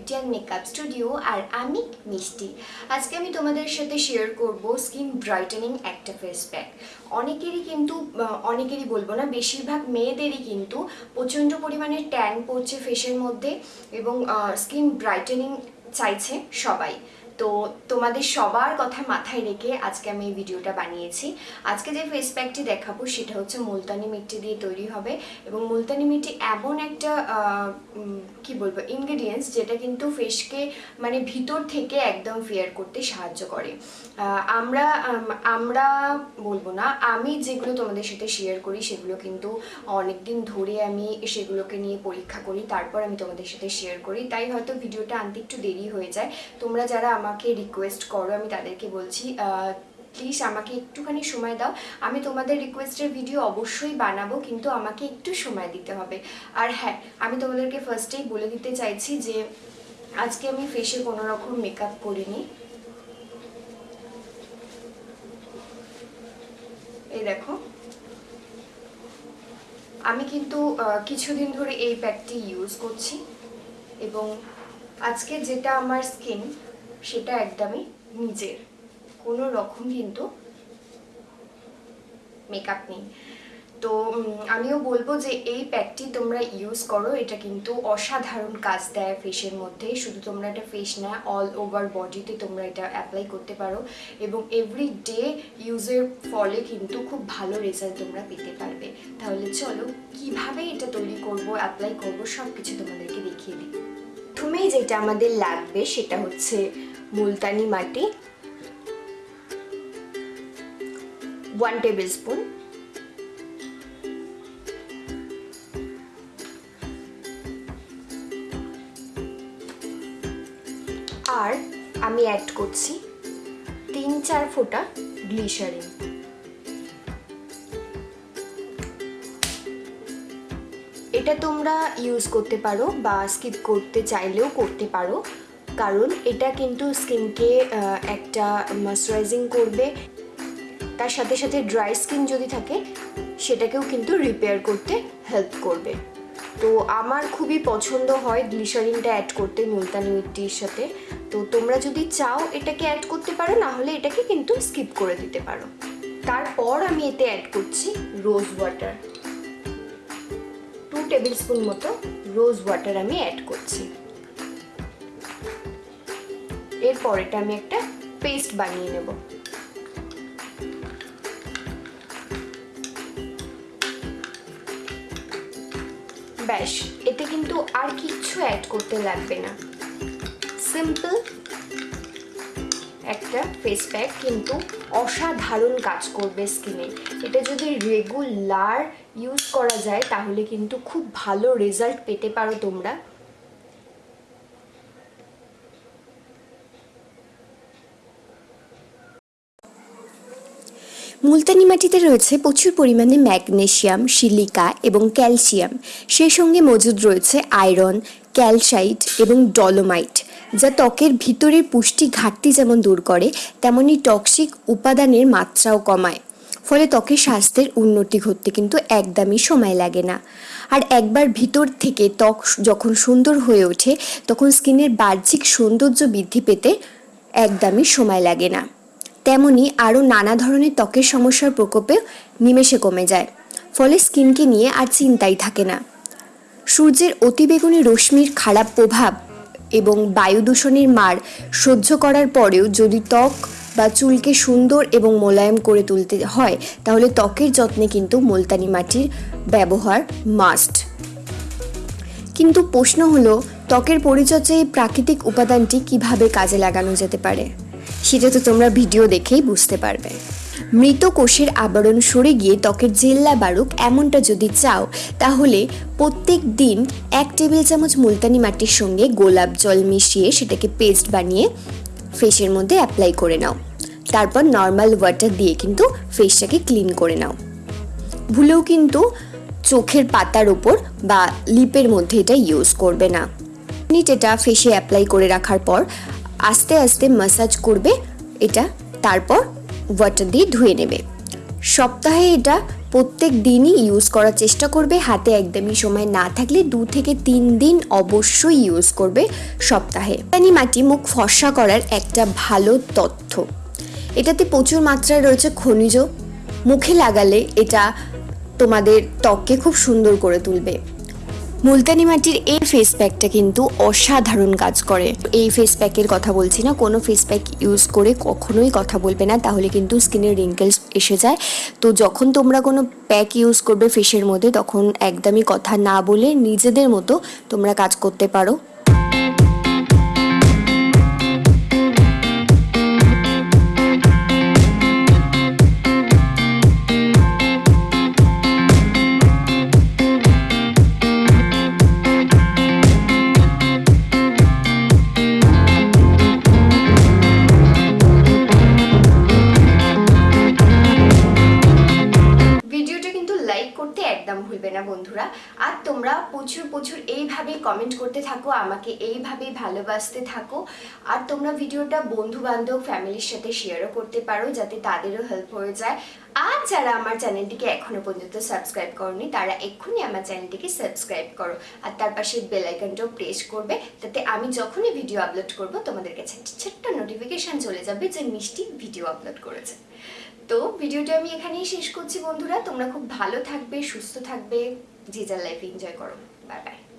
Beauty and makeup studio আর আমি মিষ্টি। আজকে আমি তোমাদের সাথে শেয়ার করব স্কিন ব্রাইটেনিং একটা ফেস প্যাক অনেকেরই কিন্তু অনেকেরই বলব না, বেশিরভাগ মেয়েদেরই কিন্তু প্রচণ্ড পরিমাণে ট্যান পড়ছে ফেসের মধ্যে এবং স্কিন ব্রাইটেনিং চাইছে সবাই। তো তোমাদের সবার কথা মাথায় রেখে আজকে আমি এই ভিডিওটা বানিয়েছি। আজকে যে ফেস প্যাকটি দেখাবো সেটা হচ্ছে মুলতানি মিট্টি দিয়ে তৈরি হবে এবং মুলতানি মিট্টি এমন একটা কি বলব ইনগ্রেডিয়েন্টস যেটা কিন্তু ফেসকে মানে ভিতর থেকে একদম ফেয়ার করতে সাহায্য করে। আমরা আমরা বলব না, আমি যেগুলো তোমাদের সাথে শেয়ার করি সেগুলো কিন্তু অনেক দিন ধরে আমি সেগুলোকে নিয়ে পরীক্ষা করি, তারপর আমি তোমাদের সাথে শেয়ার করি। তাই হয়তো ভিডিওটা আনতে একটু দেরি হয়ে যায়। তোমরা যারা আমাকে রিকোয়েস্ট করো, আমি তাদেরকে বলছি প্লিজ আমাকে একটুখানি সময় দাও। আমি তোমাদের রিকোয়েস্টের ভিডিও অবশ্যই বানাবো, কিন্তু আমাকে একটু সময় দিতে হবে। আর হ্যাঁ আমি তোমাদেরকে ফার্স্টেই বলে দিতে চাইছি যে, আজকে আমি ফেসে কোনো রকম মেকআপ করিনি এই দেখো। আমি কিন্তু কিছুদিন ধরে এই প্যাকটি ইউজ করছি এবং আজকে যেটা আমার স্কিন সেটা একদমই নিজের। কোনো রকম কিন্তু মেকআপ নেই। তো আমিও বলব যে এই প্যাকটি তোমরা ইউজ করো, এটা কিন্তু অসাধারণ কাজ দেয় ফেসের মধ্যে। শুধু তোমরা এটা ফেস না অল ওভার বডিতে তোমরা এটা অ্যাপ্লাই করতে পারো এবং এভরি ডে ইউজের ফলে কিন্তু খুব ভালো রেজাল্ট তোমরা পেতে পারবে। তাহলে চলো, কীভাবে এটা তৈরি করব অ্যাপ্লাই করব সব কিছু তোমাদেরকে দেখিয়ে দিই। প্রথমেই যেটা আমাদের লাগবে সেটা হচ্ছে মুলতানি মাটি ওয়ান টেবিল স্পুন আর আমি অ্যাড করছি তিন চার ফোঁটা গ্লিসারিন এটা তোমরা ইউজ করতে পারো বা স্কিপ করতে চাইলেও করতে পারো। কারণ এটা কিন্তু স্কিনকে একটা ময়শ্চারাইজিং করবে। তার সাথে সাথে ড্রাই স্কিন যদি থাকে, সেটাকেও কিন্তু রিপেয়ার করতে হেল্প করবে। তো আমার খুবই পছন্দ হয় গ্লিসারিনটা অ্যাড করতে মুলতানি মিট্টির সাথে। তো তোমরা যদি চাও এটাকে অ্যাড করতে পারো, না হলে এটাকে কিন্তু স্কিপ করে দিতে পারো। তারপর আমি এতে অ্যাড করছি rose water two tablespoon মতো রোজ ওয়াটার আমি অ্যাড করছি। এরপর এটা আমি একটা পেস্ট বানিয়ে নেব। ব্যাস, এতে কিন্তু আর কিচ্ছু অ্যাড করতে লাগবে না। সিম্পল একটা ফেস প্যাক কিন্তু অসাধারণ কাজ করবে স্কিনে এটা যদি রেগুলার ইউজ করা যায়, তাহলে কিন্তু খুব ভালো রেজাল্ট পেতে পারো তোমরা। মুলতানি মাটিতে রয়েছে প্রচুর পরিমাণে ম্যাগনেসিয়াম সিলিকা এবং ক্যালসিয়াম। সেই সঙ্গে মজুদ রয়েছে আয়রন, ক্যালসাইট এবং ডলোমাইট, যা ত্বকের ভিতরের পুষ্টি ঘাটতি যেমন দূর করে, তেমনি টক্সিক উপাদানের মাত্রাও কমায়। ফলে ত্বকের স্বাস্থ্যের উন্নতি ঘটতে কিন্তু একদমই সময় লাগে না। আর একবার ভিতর থেকে ত্বক যখন সুন্দর হয়ে ওঠে, তখন স্কিনের বাহ্যিক সৌন্দর্য বৃদ্ধি পেতে একদমই সময় লাগে না। তেমনি আরও নানা ধরনের ত্বকের সমস্যার প্রকোপে নিমেষে কমে যায়, ফলে স্কিনকে নিয়ে আর চিন্তাই থাকে না। সূর্যের অতিবেগুনি রশ্মির খারাপ প্রভাব এবং বায়ু দূষণের মার সহ্য করার পরেও যদি ত্বক বা চুলকে সুন্দর এবং মোলায়েম করে তুলতে হয়, তাহলে ত্বকের যত্নে কিন্তু মুলতানি মাটির ব্যবহার মাস্ট কিন্তু প্রশ্ন হলো, ত্বকের পরিচর্যায় প্রাকৃতিক উপাদানটি কীভাবে কাজে লাগানো যেতে পারে? সেটা তো তোমরা ভিডিও দেখেই বুঝতে পারবে। মৃত কোষের আবরণ সরে গিয়ে ত্বকের জেল্লা বারুক এমনটা যদি চাও, তাহলে প্রত্যেক দিন এক টেবিল চামচ মুলতানি মাটির সঙ্গে গোলাপ জল মিশিয়ে সেটাকে পেস্ট বানিয়ে ফেসের মধ্যে অ্যাপ্লাই করে নাও। তারপর নর্মাল ওয়াটার দিয়ে কিন্তু ফেসটাকে ক্লিন করে নাও। ভুলেও কিন্তু চোখের পাতার ওপর বা লিপের মধ্যে এটা ইউজ করবে না। মিনিট এটা ফেসে অ্যাপ্লাই করে রাখার পর আস্তে আস্তে মাসাজ করবে, এটা তারপর ওয়াটার দিয়ে ধুয়ে নেবে। সপ্তাহে এটা প্রত্যেক দিনই ইউজ করার চেষ্টা করবে, হাতে একদমই সময় না থাকলে দু থেকে তিন দিন অবশ্যই ইউজ করবে সপ্তাহে। মুলতানি মাটি মুখ ফর্সা করার একটা ভালো তথ্য। এটাতে প্রচুর মাত্রায় রয়েছে খনিজ। মুখে লাগালে এটা তোমাদের ত্বককে খুব সুন্দর করে তুলবে। মুলতানি মাটির এই ফেস প্যাকটা কিন্তু অসাধারণ কাজ করে। এই ফেস প্যাকের কথা বলছি না, কোনো ফেস প্যাক ইউজ করে কখনোই কথা বলবে না, তাহলে কিন্তু স্কিনের রিঙ্কেলস এসে যায়। তো যখন তোমরা কোনো প্যাক ইউজ করবে ফেসের মধ্যে, তখন একদমই কথা না বলে নিজেদের মতো তোমরা কাজ করতে পারো। একদম ভুলবে না বন্ধুরা। আর তোমরা প্রচুর প্রচুর এইভাবে কমেন্ট করতে থাকো, আমাকে এইভাবে ভালোবাসতে থাকো। আর তোমরা ভিডিওটা বন্ধু বান্ধব ফ্যামিলির সাথে শেয়ারও করতে পারো, যাতে তাদেরও হেল্প হয়ে যায়। আর যারা আমার চ্যানেলটিকে এখনও পর্যন্ত সাবস্ক্রাইব করনি, তারা এক্ষুনি আমার চ্যানেলটিকে সাবস্ক্রাইব করো। আর তার পাশে বেল আইকনটাও প্রেস করবে যাতে আমি যখনই ভিডিও আপলোড করব, তোমাদের কাছে ছোট্ট নোটিফিকেশন চলে যাবে যে মিষ্টি ভিডিও আপলোড করেছে। তো ভিডিওটা আমি এখানেই শেষ করছি বন্ধুরা। তোমরা খুব ভালো থাকবে, সুস্থ থাকবে যে যার লাইফ এনজয় করো। Bye bye